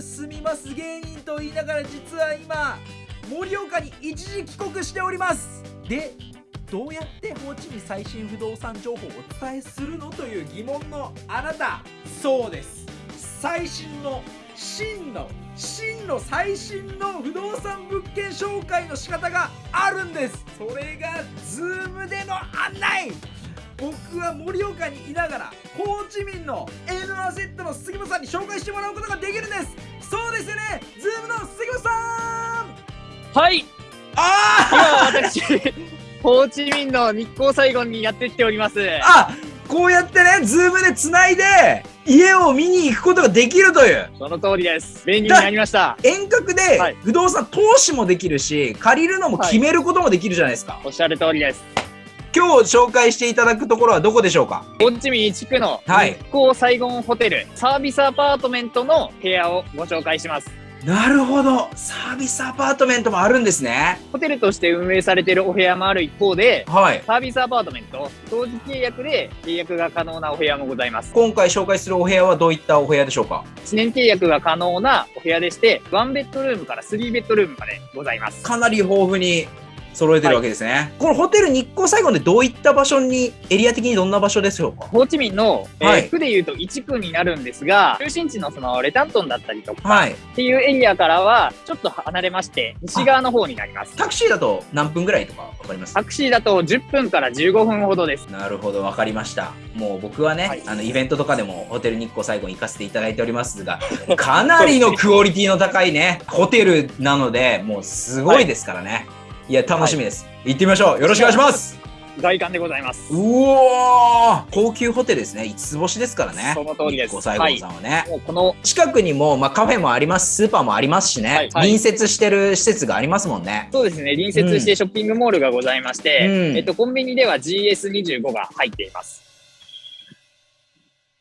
住みます芸人と言いながら実は今盛岡に一時帰国しております。でどうやってホーチミン最新不動産情報をお伝えするのという疑問のあなた。そうです。最新の真の真の最新の不動産物件紹介の仕方があるんです。それが Zoom での案内。僕は盛岡にいながらホーチミンの N アセットの杉本さんに紹介してもらうことができるんです。そうですよね。ズームの杉本さん。はい。あ今私ホーチミンの日航サイゴンにやってきております。あこうやってねズームでつないで家を見に行くことができるという。その通りです。便利になりました。遠隔ではい。不動産投資もできるし借りるのも決めることもできるじゃないですか、おっしゃる通りです今日紹介していただくところはどこでしょうか？ホーチミン地区のはい。日航サイゴンホテルサービスアパートメントの部屋をご紹介します。なるほど。サービスアパートメントもあるんですね。ホテルとして運営されているお部屋もある一方ではい。サービスアパートメント当時契約で契約が可能なお部屋もございます。今回紹介するお部屋はどういったお部屋でしょうか？1年契約が可能なお部屋でして1ベッドルームから3ベッドルームまでございます。かなり豊富に揃えてるわけですね、このホテル日航サイゴンでどういった場所にエリア的にどんな場所でしょうか？ホーチミンの、えーはい区でいうと1区になるんですが、中心地のそのレタントンだったりとかはいっていうエリアからはちょっと離れまして、西側の方になります。タクシーだと何分ぐらいとかわかります？タクシーだと10分から15分ほどです。なるほど、わかりました。もう僕はね、はいあのイベントとかでもホテル日光最後に行かせていただいておりますが、かなりのクオリティの高いね、ホテルなので、もうすごいですからね。い、や、楽しみです、行ってみましょう。よろしくお願いします。外観でございます。うおー高級ホテルですね。5つ星ですからね。その通りです日光最後さんはね。もうこの近くにも、まあ、カフェもあります、スーパーもありますしね、はいはい隣接してる施設がありますもんね。そうですね、隣接してショッピングモールがございまして、うんえっと、コンビニでは GS25 が入っています。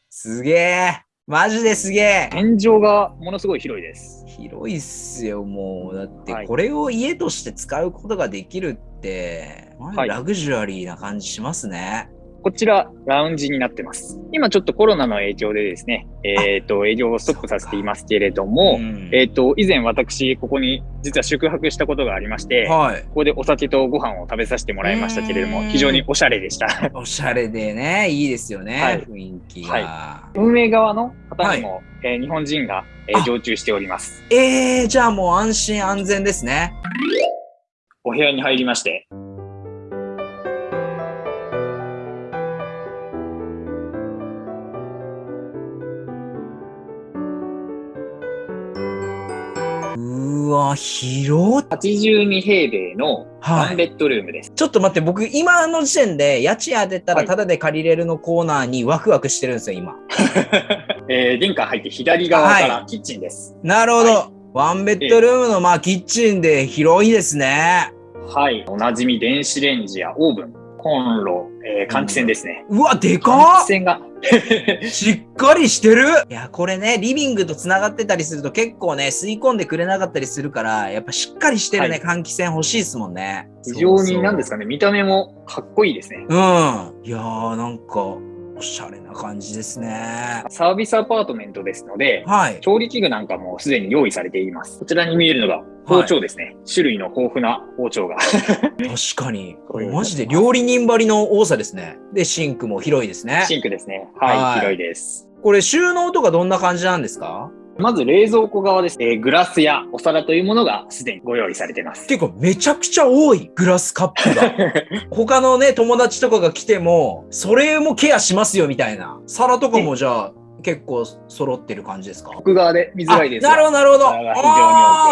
すげえ。マジですげえ。天井がものすごい広いです。広いっすよ、もう。だってはい、これを家として使うことができるって、まあはいラグジュアリーな感じしますね。こちら、ラウンジになってます。今ちょっとコロナの影響でですね、えっ、と、営業をストップさせていますけれども、んえっ、と、以前私、ここに実は宿泊したことがありまして、はい。ここでお酒とご飯を食べさせてもらいましたけれども、うん非常におしゃれでした。おしゃれでね、いいですよね、はい雰囲気が。運営側の方にも、えー日本人が、えーあ常駐しております。えー、じゃあもう安心安全ですね。お部屋に入りまして、わ、広っ。82平米のはいワンベッドルームです。ちょっと待って、僕、今の時点で、家賃当てたらはいタダで借りれるのコーナーにワクワクしてるんですよ、今。えー玄関入って左側かはらキッチンです。なるほど。はワンベッドルームの、まあ、キッチンで広いですね。はい。おなじみ電子レンジやオーブン、コンロ、えー換気扇ですね。うわ、で換か気扇がっしっかりしてるいや、これね、リビングと繋がってたりすると結構ね、吸い込んでくれなかったりするから、やっぱしっかりしてるね、換気扇欲しいですもんね。非常に何でですかね、見た目もかっこいいですね。うん。いやー、なんか、おしゃれな感じですね。サービスアパートメントですので、はい。調理器具なんかもすでに用意されています。こちらに見えるのが包丁ですね。種類の豊富な包丁が。確かに。マジで料理人張りの多さですね。で、シンクも広いですね。シンクですね。はい、はい広いです。これ収納とかどんな感じなんですか？まず冷蔵庫側です。えーグラスやお皿というものがすでにご用意されています。結構めちゃくちゃ多いグラスカップが。他のね、友達とかが来ても、それもケアしますよみたいな。皿とかもじゃあ、結構揃ってる感じですか？奥側で見づらいですなるほど、なるほど。非常に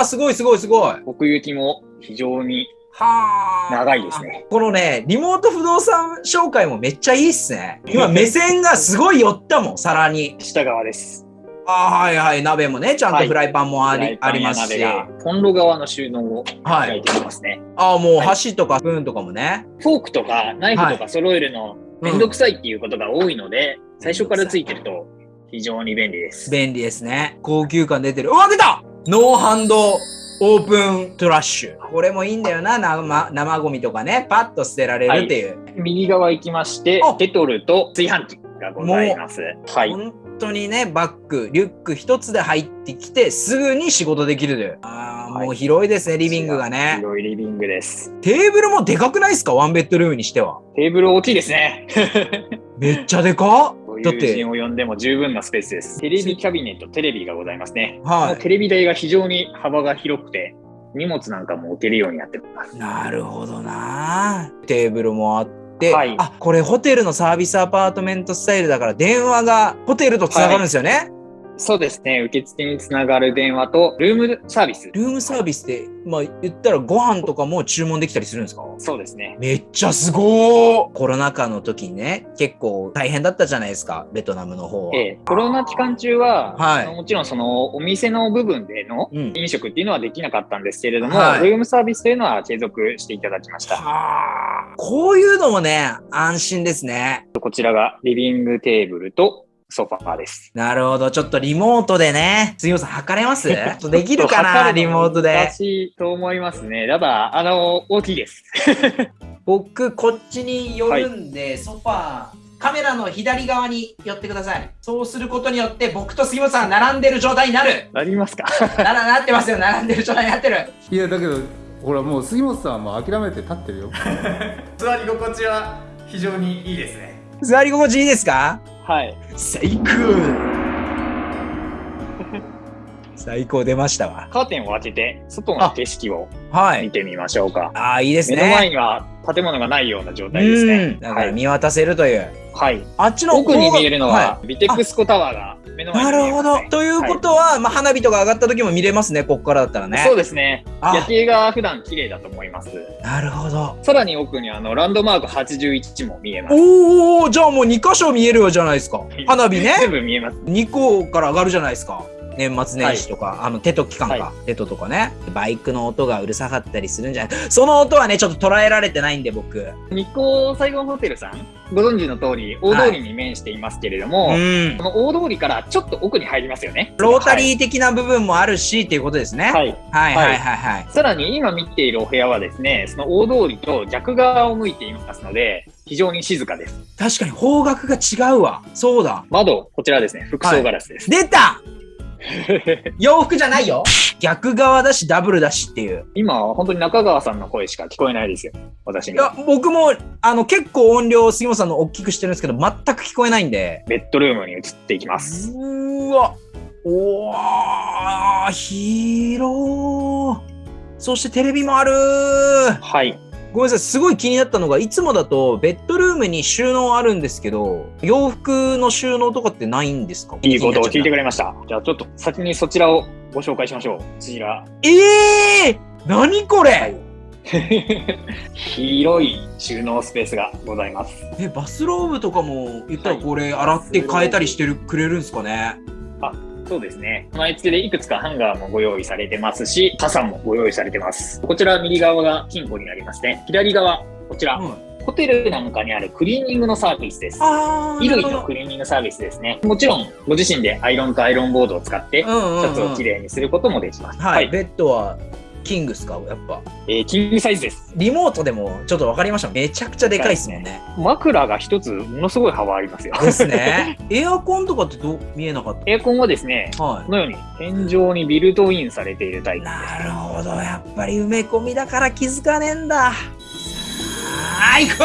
あすごいすごいすごい。奥行きも非常にはあ。長いですね。このね、リモート不動産紹介もめっちゃいいっすね。今目線がすごい寄ったもん、皿に。下側です。あーはいはい、鍋もね、ちゃんとはいフライパンもあり,、フライパンやありますし。コンロ側の収納をはい。開いていますね。ああ、もうはい箸とかスプーンとかもね。フォークとかナイフとか揃えるのうんめんどくさいっていうことが多いので、最初からついてると非常に便利です。便利ですね。高級感出てる。うわ、出た no hand open trash。これもいいんだよな、生生ゴミとかね。パッと捨てられるっていう。右側行きましてあ、ケトルと炊飯器。がございます。はい。本当にね、バッグ、リュック一つで入ってきて、すぐに仕事できる。ああ、はいもう広いですね、リビングがね。広いリビングです。テーブルもでかくないですか？ワンベッドルームにしては。テーブル大きいですね。めっちゃでかごだって友人を呼んでも十分なスペースです。テレビキャビネット、テレビがございますね。はテレビ台が非常に幅が広くて、荷物なんかも置けるようになってますい。。なるほどな。テーブルもあって、はいあ、これホテルのサービスアパートメントスタイルだから電話がホテルとつながるんですよね。そうですね。受付につながる電話と、ルームサービス。ルームサービスで、まあ言ったらご飯とかも注文できたりするんですか？そうですね。めっちゃすごーコロナ禍の時にね、結構大変だったじゃないですか、ベトナムの方は。ええ、コロナ期間中は、はいもちろんそのお店の部分でのうん。飲食っていうのはできなかったんですけれども、はいルームサービスというのは継続していただきました。はあ。こういうのもね、安心ですね。こちらがリビングテーブルとソファーです。なるほど。ちょっとリモートでね、杉本さん測れます？ちょっとできるかなリのモートで難。しいと思いますね。ただ、あの、大きいです。僕、こっちに寄るんで、ソファー、カメラの左側に寄ってください。そうすることによって、僕と杉本さんが並んでる状態になる。ありますか？なら、なってますよ。並んでる状態になってる。いやだけどほらもう杉本さんはもう諦めて立ってるよ 座り心地は非常にいいですね座り心地いいですか？はい。最高最高出ましたわ。カーテンを開けて、外の景色をはい。見てみましょうか。ああ、いいです目の前ね。には建物がないような状態ですねうん。。だからはい。見渡せるという。はい、あっちの奥に見えるのは、いビテックスコタワーが目の前なるほに見えます、ね。。どということは、まあ、花火とか上がった時も見れますね、ここからだったらね。そうですね。あ夜景が普段綺麗だと思います。なるほど。さらに奥にあのランドマーク81も見えます。おおじゃあもう2箇所見えるよじゃないですか。花火ね。全部見えます。2個から上がるじゃないですか。年末年始とか、あの、テト期間か、はテトとかね。バイクの音がうるさかったりするんじゃないその音はね、ちょっと捉えられてないんで、僕。日光サイゴンホテルさん、ご存知の通り、大通りに面していますけれども、うんこ。の大通りからちょっと奥に入りますよね。ロータリー的な部分もあるし、っていうことですね。はい。はいはいはいはいはい。さらに今見ているお部屋はですね、その大通りと逆側を向いていますので、非常に静かです。確かに方角が違うわ。そうだ。窓、こちらですね、服装ガラスです。出た 洋服じゃないよ。逆側だし、ダブルだしっていう。今は本当に中川さんの声しか聞こえないですよ、私にいや。、僕も、あの、結構音量、杉本さんの大きくしてるんですけど、全く聞こえないんで。ベッドルームに移っていきます。うーわ。おー、広そしてテレビもあるはい。ごめんなさい、すごい気になったのが、いつもだとベッドルームに収納あるんですけど、洋服の収納とかってないんですか？いいことを聞いてくれ。れました。じゃあちょっと先にそちらをご紹介しましょう。こちら。えー何これ、広い収納スペースがございます。え、バスローブとかも言ったらはいこれ洗って変えたりしてるくれるんですかね？そうですね。備え付けでいくつかハンガーもご用意されてますし、傘もご用意されてます。こちら右側が金庫になりまして、左側、こちら、うんホテルなんかにあるクリーニングのサービスです。衣類のクリーニングサービスですね。もちろん、ご自身でアイロンとアイロンボードを使って、シ。ャツをきれいにすることもできます。はい、ベッドはキングっすか？やっぱ。えーキングサイズです。リモートでもちょっと分かりました。めちゃくちゃでかいっすもんね。枕が一つものすごい幅ありますよ。ですね。エアコンとかってどう見えなかっエアコンはですね、たはこのように天井にビルトインされているタイい。プです。なるほど。やっぱり埋め込みだから気づかねえんだ。はい、行こ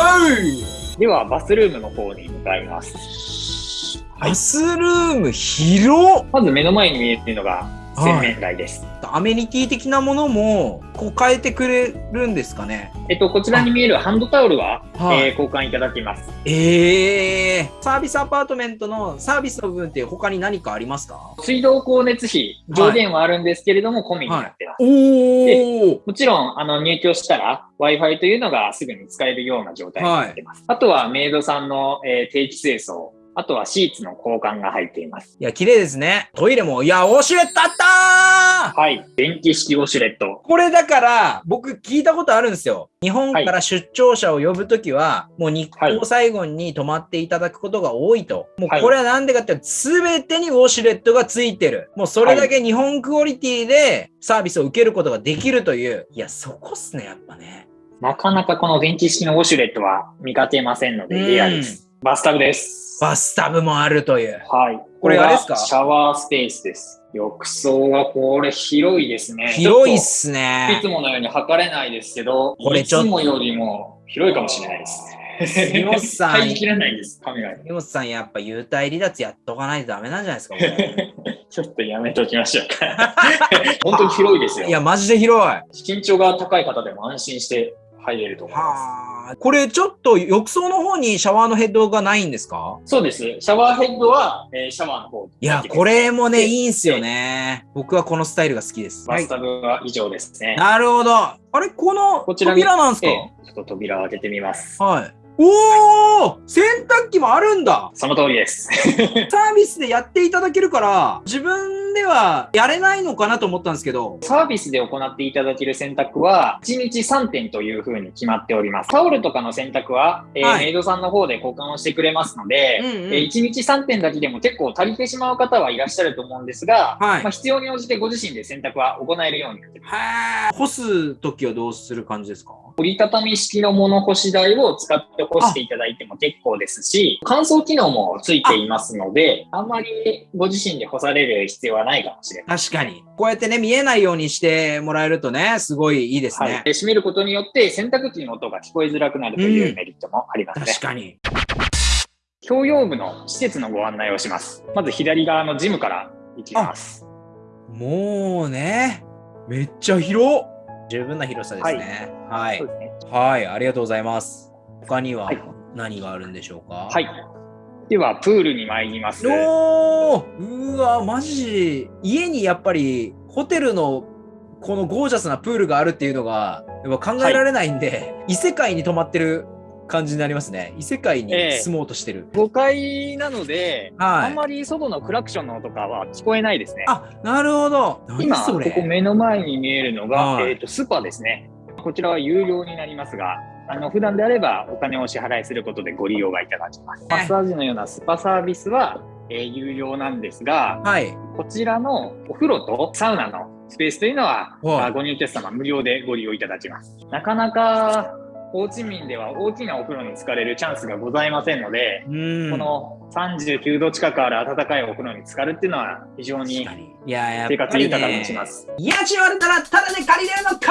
うでは、バスルームの方に向かいます。はいバ。スルーム広っまず目の前に見えているのが洗面台です。アメニティ的なものもこう変えてくれるんですかね？えっと、こちらに見えるハンドタオルは、はい。えー交換いただきます。ええサービスアパートメントのサービスの部分って他に何かありますか？水道光熱費、上限はあるんですけれども、込みになってます。おおもちろん、あの、入居したら、Wi-Fi というのがすぐに使えるような状態になってます。あとは、メイドさんの、えー定期清掃、あとはシーツの交換が入っています。いや、綺麗ですね。トイレも、いや、ウォシュレットあったーはい。電気式ウォシュレット。これだから、僕聞いたことあるんですよ。日本から出張者を呼ぶときは、もう日光最後に泊まっていただくことが多いと。もうこれはなんでかっていうと、すべてにウォシュレットがついてる。もうそれだけ日本クオリティでサービスを受けることができるという。いや、そこっすね、やっぱね。なかなかこの電気式のウォシュレットは見かけませんので、レアです。バスタブです。バスタブもあるという。はい。これあれですか？がシャワースペースです。浴槽はこれ広いですね。広いっちすょっといねつ。ものように測れないですけど、いこれちょっとつもよりも広いかもしれないです。杉本さん入りきらないです、カメラに。根本さん、やっぱ幽体離脱やっとかないとダメなんじゃないですか、ちょっとやめときましょうか。本当に広いですよい。や、マジで広い。は身長が高い方でも安心して入れると思います。あ。これちょっと浴槽の方にシャワーのヘッドがないんですか？そうです。シャワーヘッドは、えーシャワーの方いや、これもね、いいんすよね。僕はこのスタイルが好きです。バスタブは以上ですね。なるほど。あれ、このこちらに扉なんすか、ええちょっと扉を開けてみます。はい。おー洗濯機もあるんだその通りです。サービスでやっていただけるから、自分ではやれないのかなと思ったんですけど、サービスで行っていただける洗濯は、1日3点というふうに決まっております。タオルとかの洗濯は、えーはい。メイドさんの方で交換をしてくれますので、うんうん。えー1日3点だけでも結構足りてしまう方はいらっしゃると思うんですが、はい。まあ、必要に応じてご自身で洗濯は行えるようになっています。干すときはどうする感じですか？折りたたみ式の物干し台を使って干していただいても結構ですし、乾燥機能もついていますので、あんまりご自身で干される必要はないかもしれない。確かに。こうやってね、見えないようにしてもらえるとね、すごいいいですはい閉めることによって洗濯機の音が聞こえづらくなるというメリットもありますね。確かに。共用部の施設のご案内をします。まず左側のジムから行きます。もうね、めっちゃ広十分な広さですね。はい。そうですね。はい、ありがとうございます。他にははい何があるんでしょうか？はい。では、プールに参ります。おーうわ、マジ。家にやっぱりホテルのこのゴージャスなプールがあるっていうのがやっぱ考えられないんで、異世界に泊まってる感じになりますね。異世界にええ住もうとしてる。5階なので、はいあんまり外のクラクションの音とかは聞こえないですね。あ、なるほど。何今、ここ目の前に見えるのが、はいえっ、と、スパですね。こちらは有料になりますが、あの普段であればお金をお支払いすることでご利用がいただきます。マッサージのようなスパサービスは、えー有料なんですが、はい。こちらのお風呂とサウナのスペースというのは、ご入居者様無料でご利用いただきます。なかなか、ホーチミンでは大きなお風呂に浸かれるチャンスがございませんので、うん。この39度近くある暖かいお風呂に浸かるっていうのは非常に生活豊かにします。家賃割れたらタダで借りれるのコー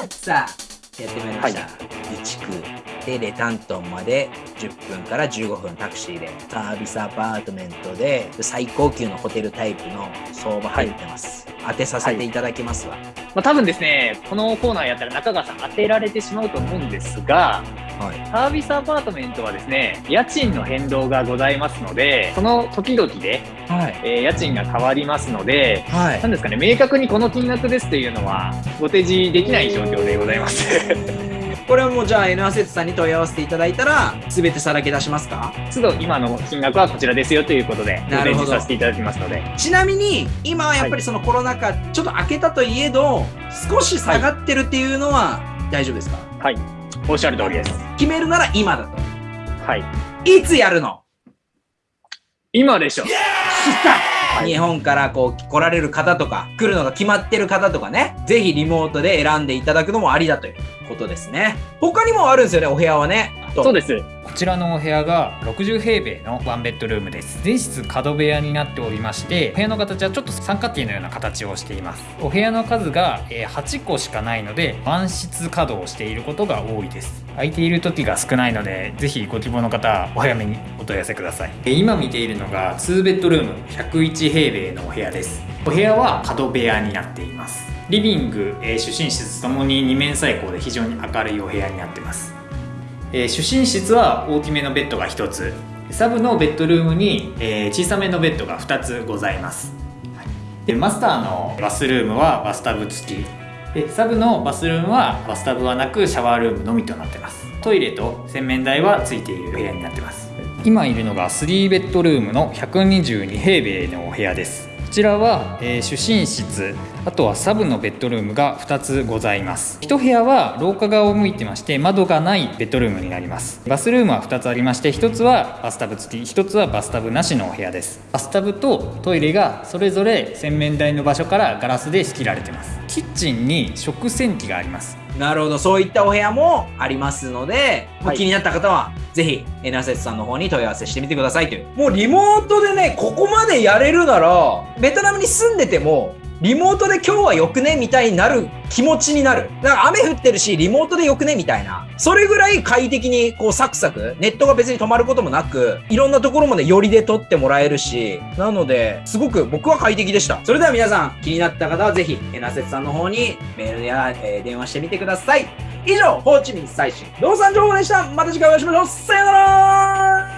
ナーさあ、やってまいりました。備蓄でレタントンまで10分から15分タクシーでサービスアパートメントで最高級のホテルタイプの相場入ってます。当てさせていただきますわ。まあ、多分ですね、このコーナーやったら中川さん当てられてしまうと思うんですが、はい。サービスアパートメントはですね、家賃の変動がございますので、その時々で、はい。えー家賃が変わりますので、はなんですかね、明確にこの金額ですというのは、ご提示できない状況でございます。これはもうじゃあ N アセットさんに問い合わせていただいたら全てさらけ出しますか？都度今の金額はこちらですよということで、なるほど。示させていただきますので、ちなみに今はやっぱりそのコロナ禍ちょっと明けたといえど少し下がってるっていうのは大丈夫ですか、はい、おっしゃる通りです。決めるなら今だと。はい、いつやるの？今でしょ。い。日本からこう来られる方とか来るのが決まってる方とかね。ぜひリモートで選んでいただくのもありだということですね。他にもあるんですよねお部屋はね。そうです。こちらのお部屋が60平米のワンベッドルームです。全室角部屋になっておりまして部屋の形はちょっと三角形のような形をしています。お部屋の数がえー8個しかないので満室稼働をしていることが多いです。空いている時が少ないのでぜひご希望の方はお早めにお問い合わせください。えー今見ているのが2ベッドルーム101平米のお部屋です。お部屋は角部屋になっていますリビング、えー主寝室ともに二面採光で非常に明るいお部屋になってます。えー主寝室は大きめのベッドが1つ。サブのベッドルームに、えー小さめのベッドが2つございます、はい。でマスターのバスルームはバスタブ付き。でサブのバスルームはバスタブはなくシャワールームのみとなってます。トイレと洗面台はついている部屋になってます。今いるのが3ベッドルームの122平米のお部屋です。ちらは、えー主寝室あとはサブのベッドルームが2つございます。一部屋は廊下側を向いてまして窓がないベッドルームになります。バスルームは2つありまして1つはバスタブ付き1つはバスタブなしのお部屋です。バスタブとトイレがそれぞれ洗面台の場所からガラスで仕切られてます。キッチンに食洗機があります。なるほどそういったお部屋もありますので、はい気になった方はぜひ、エナセツさんの方に問い合わせしてみてくださいという。もうリモートでね、ここまでやれるなら、ベトナムに住んでても、リモートで今日はよくねみたいになる気持ちになる。だから雨降ってるし、リモートでよくねみたいな。それぐらい快適にこうサクサク、ネットが別に止まることもなく、いろんなところまで寄りで撮ってもらえるし、なので、すごく僕は快適でした。それでは皆さん、気になった方はぜひ、エナセツさんの方にメールや、えー電話してみてください。以上、ホーチミン最新動産情報でした。また次回お会いしましょう。さよなら